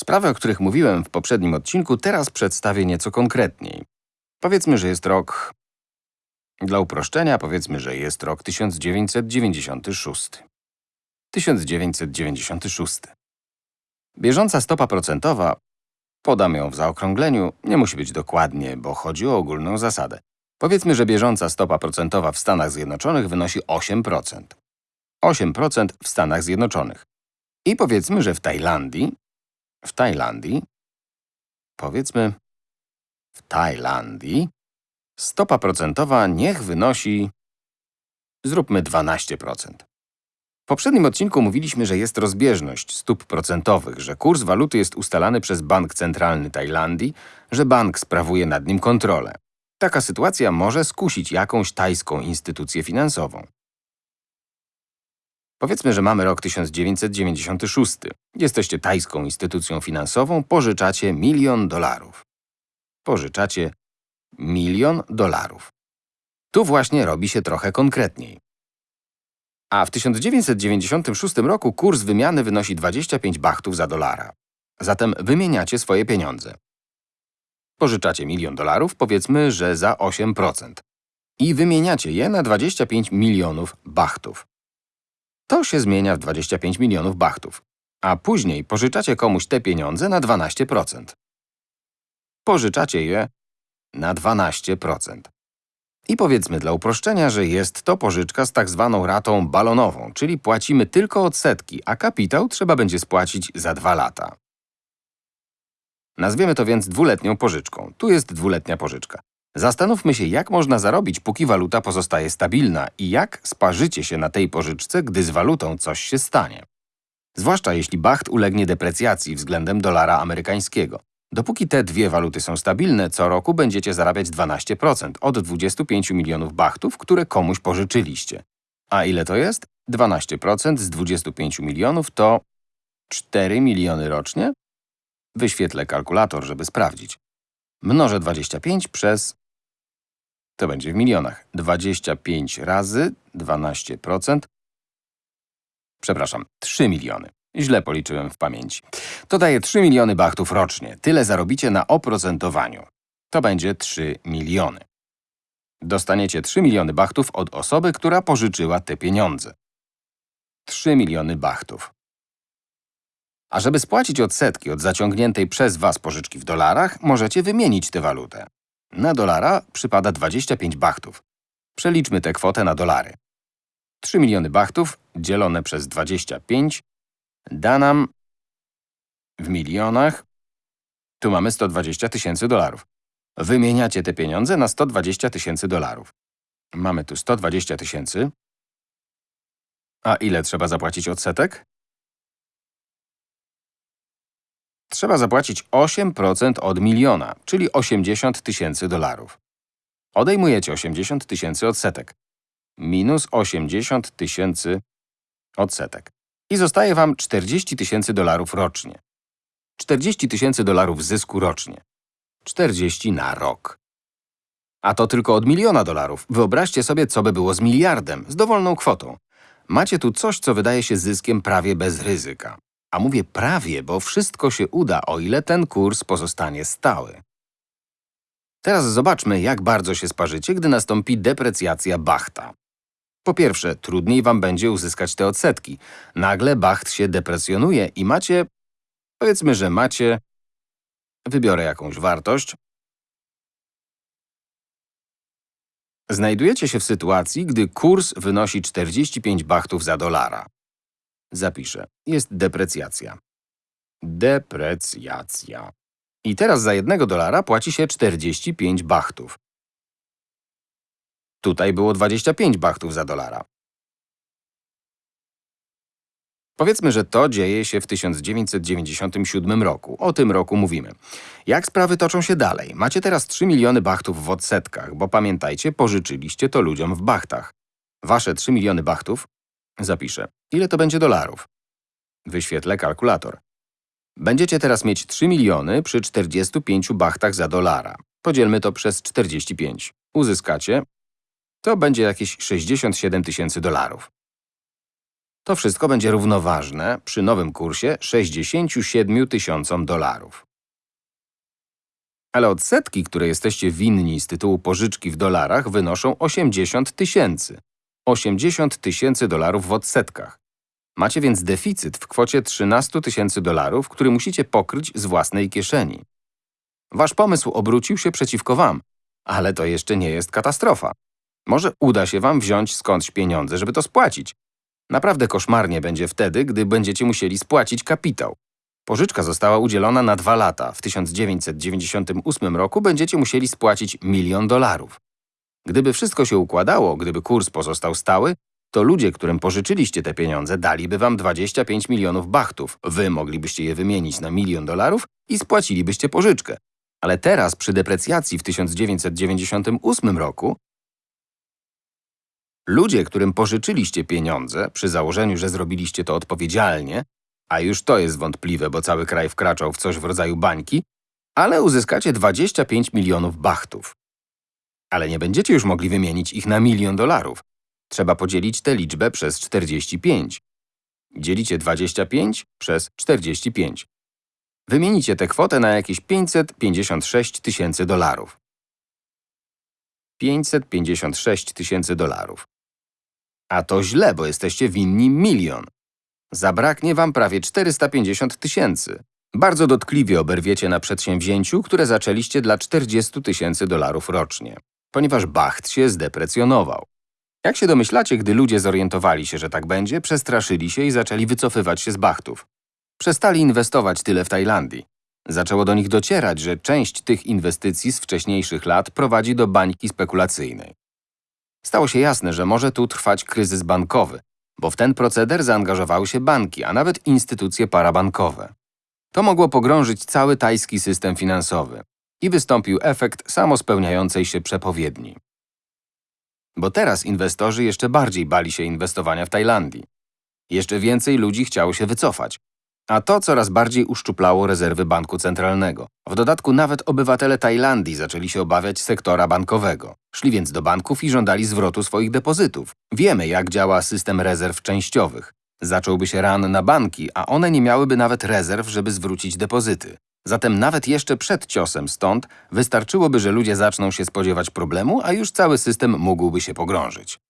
Sprawy, o których mówiłem w poprzednim odcinku, teraz przedstawię nieco konkretniej. Powiedzmy, że jest rok... Dla uproszczenia powiedzmy, że jest rok 1996. 1996. Bieżąca stopa procentowa, podam ją w zaokrągleniu, nie musi być dokładnie, bo chodzi o ogólną zasadę. Powiedzmy, że bieżąca stopa procentowa w Stanach Zjednoczonych wynosi 8%. 8% w Stanach Zjednoczonych. I powiedzmy, że w Tajlandii, w Tajlandii, powiedzmy, w Tajlandii, stopa procentowa niech wynosi, zróbmy 12%. W poprzednim odcinku mówiliśmy, że jest rozbieżność stóp procentowych, że kurs waluty jest ustalany przez Bank Centralny Tajlandii, że bank sprawuje nad nim kontrolę. Taka sytuacja może skusić jakąś tajską instytucję finansową. Powiedzmy, że mamy rok 1996. Jesteście tajską instytucją finansową, pożyczacie milion dolarów. Pożyczacie milion dolarów. Tu właśnie robi się trochę konkretniej. A w 1996 roku kurs wymiany wynosi 25 bachtów za dolara. Zatem wymieniacie swoje pieniądze. Pożyczacie milion dolarów, powiedzmy, że za 8%. I wymieniacie je na 25 milionów bachtów. To się zmienia w 25 milionów bachtów. A później pożyczacie komuś te pieniądze na 12%. Pożyczacie je na 12%. I powiedzmy dla uproszczenia, że jest to pożyczka z tak zwaną ratą balonową, czyli płacimy tylko odsetki, a kapitał trzeba będzie spłacić za dwa lata. Nazwiemy to więc dwuletnią pożyczką. Tu jest dwuletnia pożyczka. Zastanówmy się, jak można zarobić, póki waluta pozostaje stabilna i jak sparzycie się na tej pożyczce, gdy z walutą coś się stanie. Zwłaszcza jeśli bacht ulegnie deprecjacji względem dolara amerykańskiego. Dopóki te dwie waluty są stabilne, co roku będziecie zarabiać 12% od 25 milionów bachtów, które komuś pożyczyliście. A ile to jest? 12% z 25 milionów to 4 miliony rocznie? Wyświetlę kalkulator, żeby sprawdzić. Mnożę 25 przez… To będzie w milionach. 25 razy 12%. Przepraszam, 3 miliony. Źle policzyłem w pamięci. To daje 3 miliony bachtów rocznie. Tyle zarobicie na oprocentowaniu. To będzie 3 miliony. Dostaniecie 3 miliony bachtów od osoby, która pożyczyła te pieniądze. 3 miliony bachtów. A żeby spłacić odsetki od zaciągniętej przez Was pożyczki w dolarach, możecie wymienić tę walutę. Na dolara przypada 25 bachtów. Przeliczmy tę kwotę na dolary. 3 miliony bachtów dzielone przez 25 da nam w milionach, tu mamy 120 tysięcy dolarów. Wymieniacie te pieniądze na 120 tysięcy dolarów. Mamy tu 120 tysięcy. A ile trzeba zapłacić odsetek? Trzeba zapłacić 8% od miliona, czyli 80 tysięcy dolarów. Odejmujecie 80 tysięcy odsetek. Minus 80 tysięcy odsetek. I zostaje Wam 40 tysięcy dolarów rocznie. 40 tysięcy dolarów zysku rocznie. 40 na rok. A to tylko od miliona dolarów. Wyobraźcie sobie, co by było z miliardem, z dowolną kwotą. Macie tu coś, co wydaje się zyskiem prawie bez ryzyka. A mówię prawie, bo wszystko się uda, o ile ten kurs pozostanie stały. Teraz zobaczmy, jak bardzo się sparzycie, gdy nastąpi deprecjacja bachta. Po pierwsze, trudniej wam będzie uzyskać te odsetki. Nagle bacht się deprecjonuje i macie… Powiedzmy, że macie… Wybiorę jakąś wartość. Znajdujecie się w sytuacji, gdy kurs wynosi 45 bachtów za dolara. Zapiszę. Jest deprecjacja. Deprecjacja. I teraz za jednego dolara płaci się 45 bachtów. Tutaj było 25 bachtów za dolara. Powiedzmy, że to dzieje się w 1997 roku. O tym roku mówimy. Jak sprawy toczą się dalej? Macie teraz 3 miliony bachtów w odsetkach, bo pamiętajcie, pożyczyliście to ludziom w bachtach. Wasze 3 miliony bachtów Zapiszę. Ile to będzie dolarów? Wyświetlę kalkulator. Będziecie teraz mieć 3 miliony przy 45 bachtach za dolara. Podzielmy to przez 45. Uzyskacie… To będzie jakieś 67 tysięcy dolarów. To wszystko będzie równoważne przy nowym kursie 67 tysiącom dolarów. Ale odsetki, które jesteście winni z tytułu pożyczki w dolarach, wynoszą 80 tysięcy. 80 tysięcy dolarów w odsetkach. Macie więc deficyt w kwocie 13 tysięcy dolarów, który musicie pokryć z własnej kieszeni. Wasz pomysł obrócił się przeciwko wam, ale to jeszcze nie jest katastrofa. Może uda się wam wziąć skądś pieniądze, żeby to spłacić. Naprawdę koszmarnie będzie wtedy, gdy będziecie musieli spłacić kapitał. Pożyczka została udzielona na dwa lata. W 1998 roku będziecie musieli spłacić milion dolarów. Gdyby wszystko się układało, gdyby kurs pozostał stały, to ludzie, którym pożyczyliście te pieniądze, daliby wam 25 milionów bachtów. Wy moglibyście je wymienić na milion dolarów i spłacilibyście pożyczkę. Ale teraz, przy deprecjacji w 1998 roku, ludzie, którym pożyczyliście pieniądze, przy założeniu, że zrobiliście to odpowiedzialnie, a już to jest wątpliwe, bo cały kraj wkraczał w coś w rodzaju bańki, ale uzyskacie 25 milionów bachtów. Ale nie będziecie już mogli wymienić ich na milion dolarów. Trzeba podzielić tę liczbę przez 45. Dzielicie 25 przez 45. Wymienicie tę kwotę na jakieś 556 tysięcy dolarów. 556 tysięcy dolarów. A to źle, bo jesteście winni milion. Zabraknie wam prawie 450 tysięcy. Bardzo dotkliwie oberwiecie na przedsięwzięciu, które zaczęliście dla 40 tysięcy dolarów rocznie, ponieważ bacht się zdeprecjonował. Jak się domyślacie, gdy ludzie zorientowali się, że tak będzie, przestraszyli się i zaczęli wycofywać się z bachtów. Przestali inwestować tyle w Tajlandii. Zaczęło do nich docierać, że część tych inwestycji z wcześniejszych lat prowadzi do bańki spekulacyjnej. Stało się jasne, że może tu trwać kryzys bankowy, bo w ten proceder zaangażowały się banki, a nawet instytucje parabankowe. To mogło pogrążyć cały tajski system finansowy i wystąpił efekt samospełniającej się przepowiedni. Bo teraz inwestorzy jeszcze bardziej bali się inwestowania w Tajlandii. Jeszcze więcej ludzi chciało się wycofać. A to coraz bardziej uszczuplało rezerwy banku centralnego. W dodatku nawet obywatele Tajlandii zaczęli się obawiać sektora bankowego. Szli więc do banków i żądali zwrotu swoich depozytów. Wiemy, jak działa system rezerw częściowych. Zacząłby się ran na banki, a one nie miałyby nawet rezerw, żeby zwrócić depozyty. Zatem nawet jeszcze przed ciosem stąd wystarczyłoby, że ludzie zaczną się spodziewać problemu, a już cały system mógłby się pogrążyć.